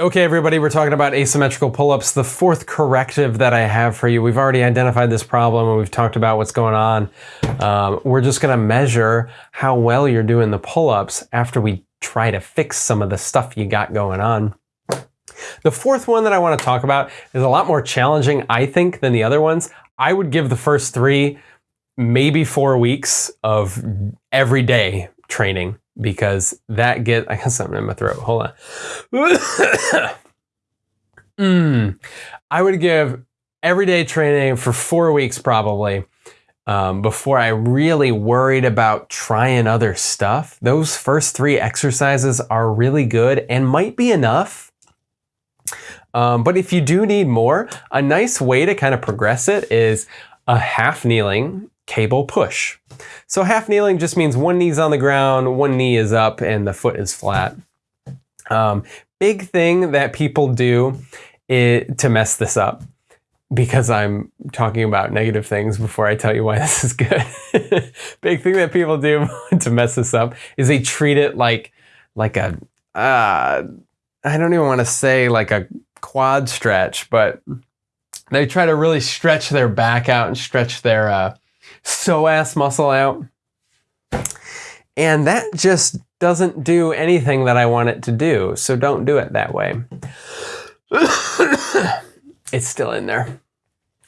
Okay, everybody, we're talking about asymmetrical pull-ups, the fourth corrective that I have for you. We've already identified this problem and we've talked about what's going on. Um, we're just gonna measure how well you're doing the pull-ups after we try to fix some of the stuff you got going on. The fourth one that I wanna talk about is a lot more challenging, I think, than the other ones. I would give the first three, maybe four weeks of everyday training because that get I got something in my throat. Hold on. mm, I would give everyday training for four weeks probably um, before I really worried about trying other stuff. Those first three exercises are really good and might be enough. Um, but if you do need more, a nice way to kind of progress it is a half kneeling cable push. So half kneeling just means one knee's on the ground, one knee is up, and the foot is flat. Um, big thing that people do is, to mess this up, because I'm talking about negative things before I tell you why this is good. big thing that people do to mess this up is they treat it like like a uh, I don't even want to say like a quad stretch, but they try to really stretch their back out and stretch their uh, psoas muscle out. And that just doesn't do anything that I want it to do. So don't do it that way. it's still in there.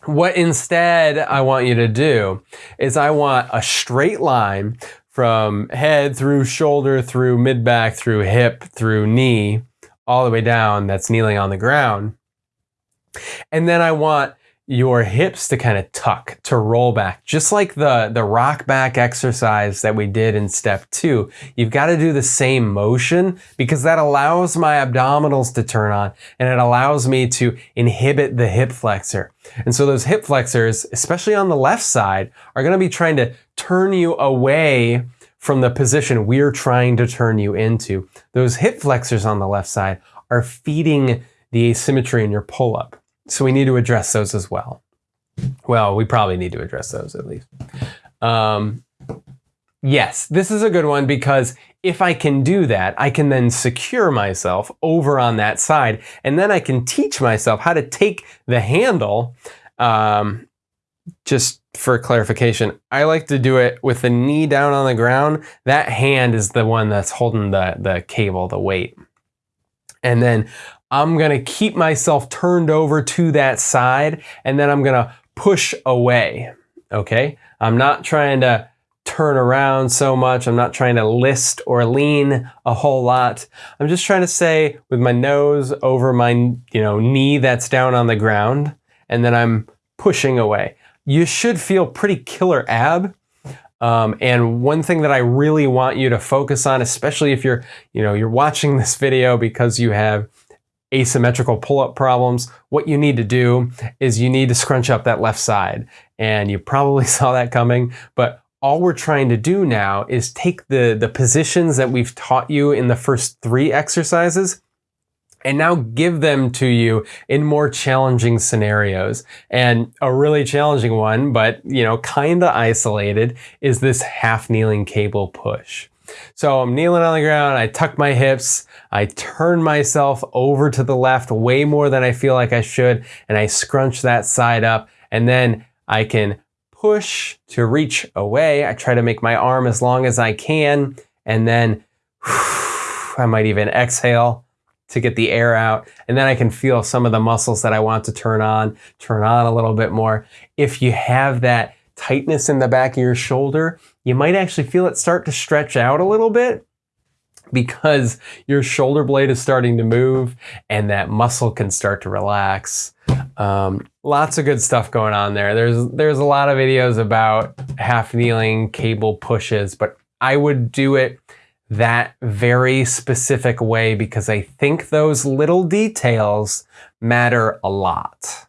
What instead I want you to do is I want a straight line from head through shoulder, through mid back, through hip, through knee, all the way down that's kneeling on the ground. And then I want your hips to kind of tuck, to roll back, just like the, the rock back exercise that we did in step two. You've got to do the same motion because that allows my abdominals to turn on and it allows me to inhibit the hip flexor. And so those hip flexors, especially on the left side, are going to be trying to turn you away from the position we're trying to turn you into. Those hip flexors on the left side are feeding the asymmetry in your pull-up. So we need to address those as well. Well, we probably need to address those at least. Um, yes, this is a good one because if I can do that, I can then secure myself over on that side and then I can teach myself how to take the handle. Um, just for clarification, I like to do it with the knee down on the ground. That hand is the one that's holding the, the cable, the weight. And then I'm gonna keep myself turned over to that side and then I'm gonna push away, okay? I'm not trying to turn around so much. I'm not trying to list or lean a whole lot. I'm just trying to say with my nose over my you know knee that's down on the ground and then I'm pushing away. You should feel pretty killer ab. Um, and one thing that I really want you to focus on, especially if you're, you know, you're watching this video because you have asymmetrical pull-up problems, what you need to do is you need to scrunch up that left side. And you probably saw that coming, but all we're trying to do now is take the, the positions that we've taught you in the first three exercises and now give them to you in more challenging scenarios. And a really challenging one, but you know, kind of isolated, is this half kneeling cable push. So I'm kneeling on the ground, I tuck my hips, I turn myself over to the left way more than I feel like I should, and I scrunch that side up, and then I can push to reach away. I try to make my arm as long as I can, and then I might even exhale to get the air out. And then I can feel some of the muscles that I want to turn on, turn on a little bit more. If you have that tightness in the back of your shoulder, you might actually feel it start to stretch out a little bit because your shoulder blade is starting to move and that muscle can start to relax. Um, lots of good stuff going on there. There's there's a lot of videos about half kneeling cable pushes, but I would do it that very specific way because I think those little details matter a lot.